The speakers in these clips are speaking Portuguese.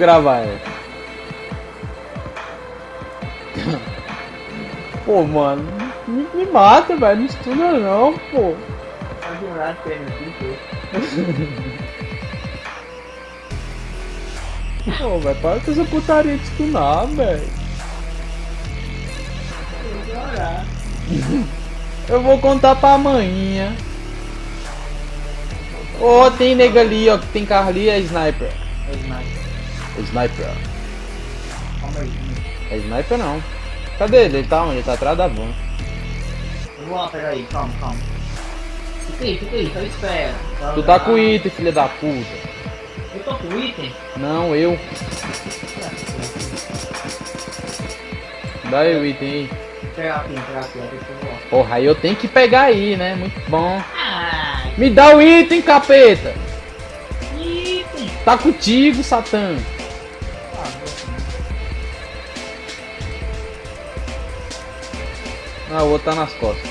gravar ela. Pô, mano, me, me mata, velho. Não estuda não, pô. Pô, velho, para com essa putaria de stunar, velho. Eu vou contar pra amanhã. Ô, oh, tem nega ali, ó, que tem carro ali, é sniper. É sniper. Sniper. É sniper não. Cadê ele? Ele tá onde? Ele tá atrás da van. Vou lá pegar aí, calma, calma. Fica aí, fica aí, só espera. Tu tá com item, filha da puta. Eu tô com item? Não, eu. Dá aí o item aí. Pegar aqui, pegar aqui, Porra, aí eu tenho que pegar aí, né? Muito bom. Me dá o item, capeta! Item! Tá contigo, Satã. O outro tá nas costas.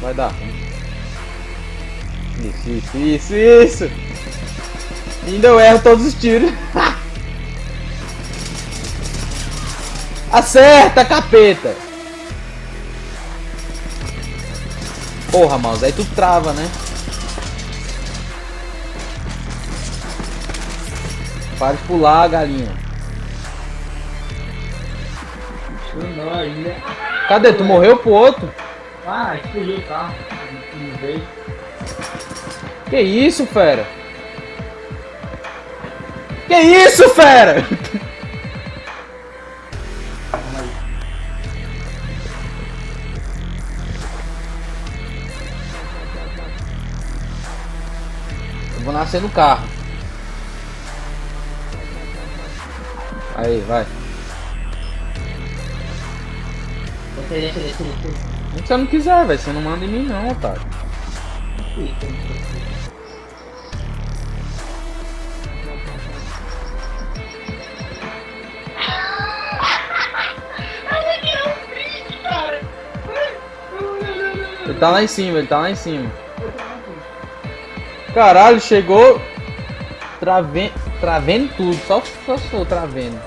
Vai dar Isso, isso, isso, isso! Ainda eu erro todos os tiros. Acerta, capeta! Porra, mouse, aí tu trava, né? Para de pular, galinha. Cadê? Tu morreu pro outro? Ah, explodiu o carro. Que isso, fera? Que isso, fera? Eu vou nascer no carro. Aí, vai. Se você não quiser, velho. Você não manda em mim não, otário. Ele tá lá em cima, ele tá lá em cima. Caralho, chegou travendo, travendo tudo, só, só sou travendo.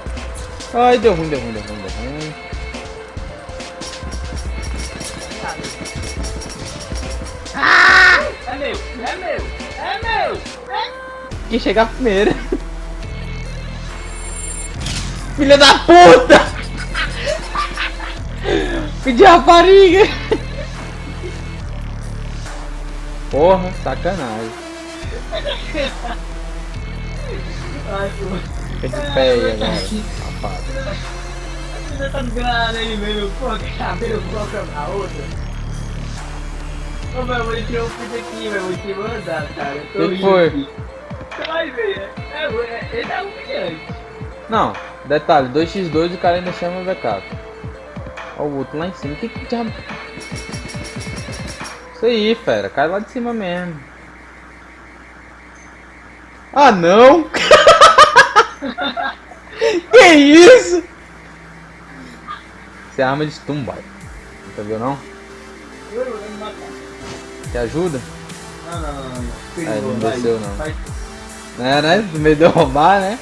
Ai, deu ruim, deu ruim, deu ruim, deu ruim. É meu, é meu, é meu, é... Quem chegar primeiro. Filha da puta! Pedi rapariga! Porra, sacanagem. Ai, Fica de pé aí agora, safado. Você tá enganado aí, meu. Pô, cabelo coloca na outra. Ô, meu, eu vou tirar um vídeo aqui, meu. Vou te mandar, cara. Eu tô que foi? Vai ver. É, é, ele é humilhante. Não, detalhe, 2x2 o cara ainda chama o backup. Olha o outro lá em cima. Que que diabo? Isso aí, fera. Cai lá de cima mesmo. Ah, não! que isso? Isso é arma de stun, boy. Nunca viu, não? Te ajuda? Não, não, não, não. Aí, não desceu, não. É, né? No meio de roubar, né?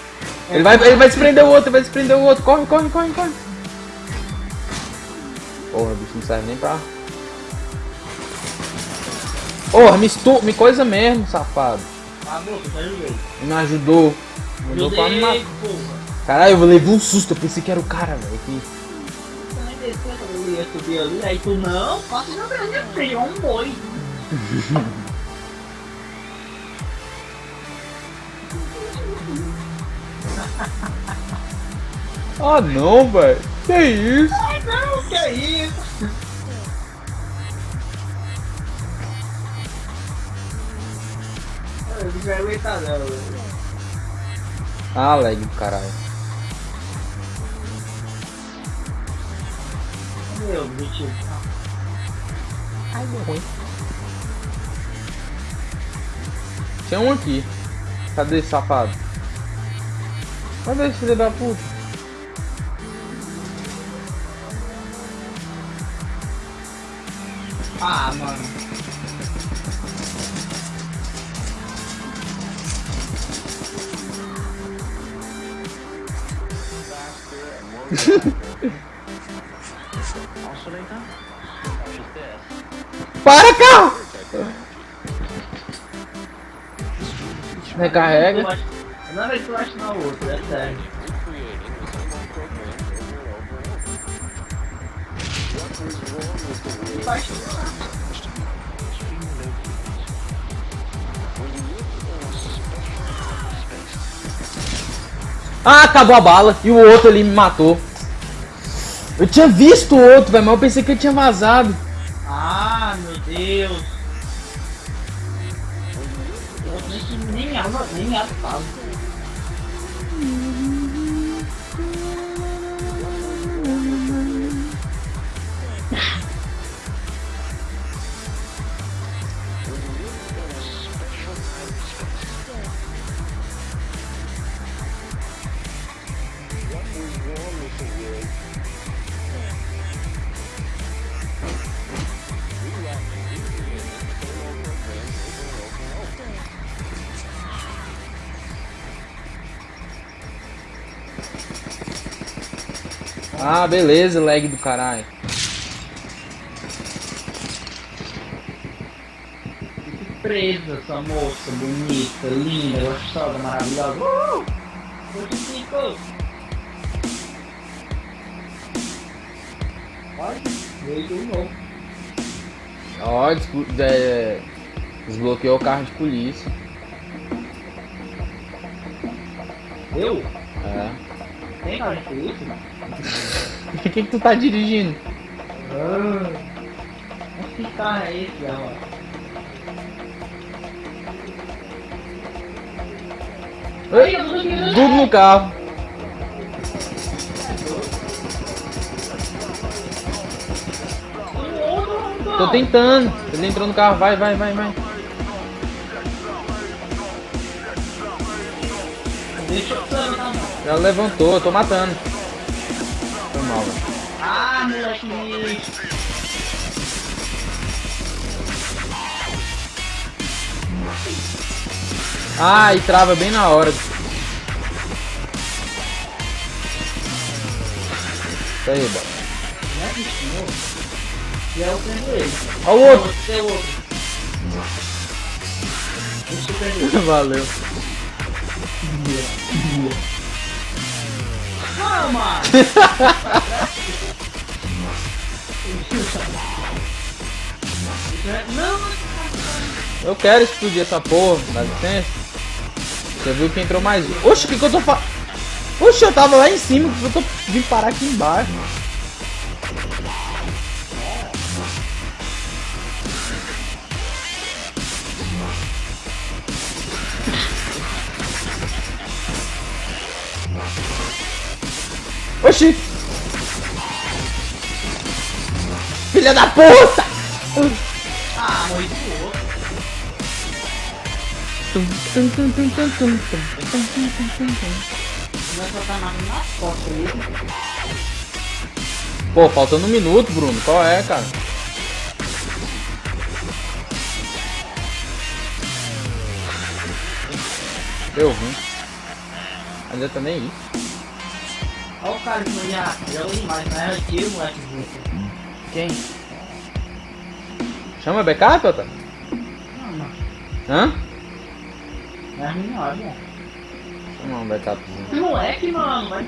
Ele vai, ele vai se prender o outro, vai se prender o outro. Corre, corre, corre, corre. Porra, o bicho não serve nem pra... Porra, me, estu... me coisa mesmo, safado. Ah, moço, te ajudei. Me ajudou. Ajudou pra me matar. Caralho, eu levei um susto, eu pensei que era o cara, velho. Que... Eu ia subir ali, aí tu não, passa na minha frente, é um boi. ah não, velho. Que isso? Ah não, que isso? Eu não vai aguentar não, velho. Ah, lag do caralho. Meu objetivo. Ai, deu ruim. Tem um aqui. Cadê esse safado? Cadê esse filho da puta? Ah, mano. Para, carro! Recarrega. Não é eu acho na outra, é sério. Ah, acabou a bala. E o outro ali me matou. Eu tinha visto o outro, velho, mas eu pensei que ele tinha vazado. Ah, meu Deus nem, nem, nem, nem, nem, Ah, beleza, lag do caralho. Que presa essa moça bonita, linda, gostosa, maravilhosa. Uh! Notifico! Olha, veio de novo. Ó, é, desbloqueou o carro de polícia. Eu? É. Tem cara de polícia? O que, que tu tá dirigindo? Ah, que carro é esse, ó? Ei, tudo no carro. Tô tentando. Ele entrou no carro. Vai, vai, vai, vai. Deixa eu ela levantou, eu tô matando. Foi mal, velho. Ah, moleque. Ah, e trava bem na hora. Isso aí, bora. É e aí eu perdi ele. Olha o outro. Não, outro. Valeu. Eu quero explodir essa porra, dá licença. Você viu que entrou mais um. Oxe, o que, que eu tô fazendo? Oxe, eu tava lá em cima, que eu tô vim parar aqui embaixo. Oxi! Filha da puta! Ah, morri de louco. Pô, faltando um minuto, Bruno. Qual é, cara? Eu ruim. Ainda tá nem isso. Olha o cara que não ia. Joga demais, não era tiro, moleque. Quem? Chama backup, Otávio? Não, não. Hã? Não é melhor, né? Chama um backupzinho. Que moleque, mano. Vai.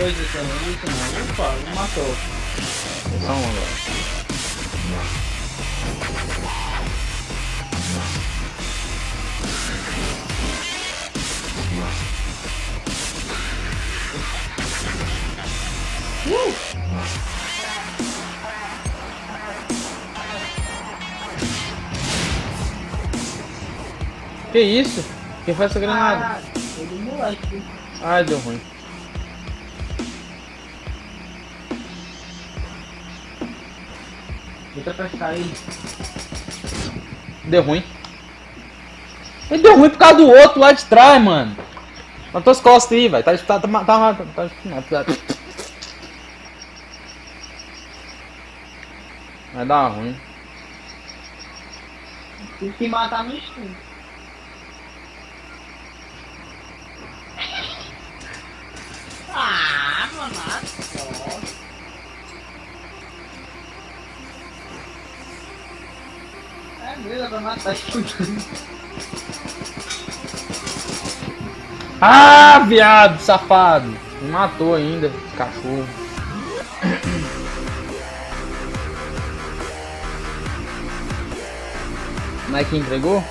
dois aqui, ó. não bom. Opa, não matou. Só um agora. Que isso? Quem faz essa granada? Ah, moleque. Ai, deu ruim. Tenta pescar ele. Deu ruim. Ele deu ruim por causa do outro lá de trás, mano. Nas tuas costas aí, velho. Tá, tá, tá, tá, tá, tá, tá. Vai dar ruim. Tem que matar no instinto. Ah, mano, só. Ah, viado, safado. Me matou ainda, cachorro. Não é que entregou?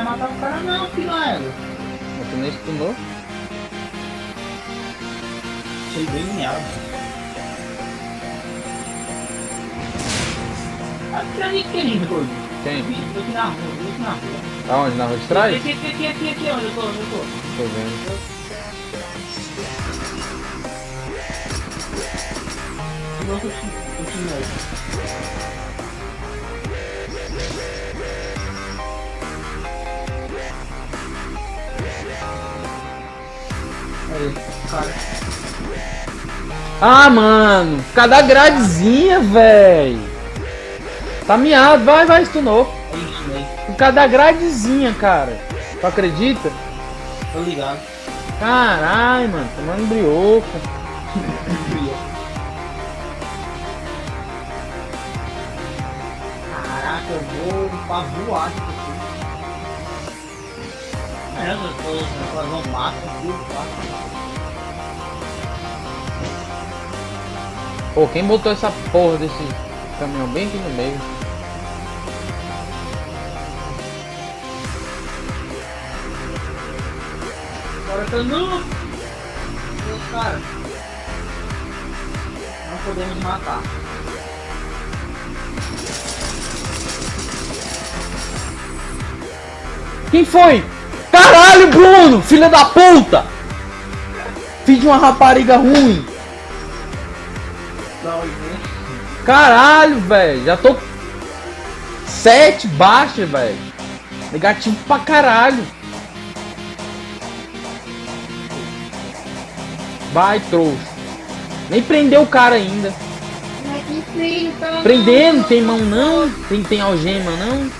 Vai matar o cara não, filho. Mas tu nem stunou? Achei bem miado. Atrás de quem, doido? Quem? Tô aqui na rua, tô aqui na rua. Tá onde? Na rua de trás? Aqui, aqui, aqui, aqui, aqui, onde eu tô, onde eu tô? Tô vendo. Não, tô te- cara. Ah, mano. Cada gradezinha, véi. Tá miado. Vai, vai, stunou. É isso, velho. Por causa da gradezinha, cara. Tu acredita? Tô ligado. Caralho, mano. Tomando brioco. Caraca, eu vou pra voar isso aqui. É, eu tô fazendo um mato Pô, quem botou essa porra desse caminhão bem aqui no meio? Agora nu! Meus caras. Não podemos matar. Quem foi? Caralho, Bruno! Filha da puta! Filho de uma rapariga ruim! Caralho, velho! Já tô. Sete baixa, velho! Negativo pra caralho! Vai, trouxa! Nem prendeu o cara ainda! Prendendo, tem mão não? Tem, tem algema não?